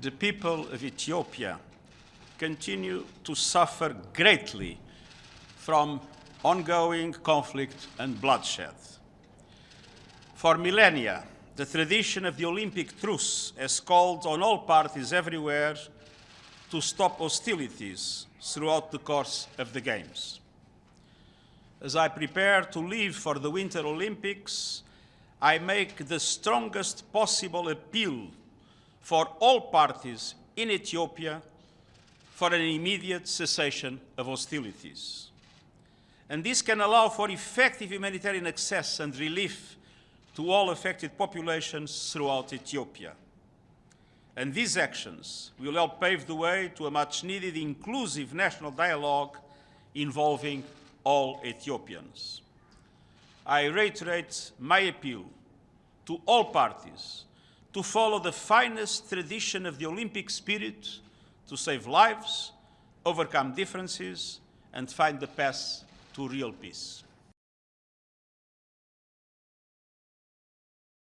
the people of Ethiopia continue to suffer greatly from ongoing conflict and bloodshed. For millennia, the tradition of the Olympic truce has called on all parties everywhere to stop hostilities throughout the course of the Games. As I prepare to leave for the Winter Olympics, I make the strongest possible appeal for all parties in Ethiopia for an immediate cessation of hostilities. And this can allow for effective humanitarian access and relief to all affected populations throughout Ethiopia. And these actions will help pave the way to a much needed inclusive national dialogue involving all Ethiopians. I reiterate my appeal to all parties to follow the finest tradition of the Olympic spirit to save lives, overcome differences, and find the path to real peace.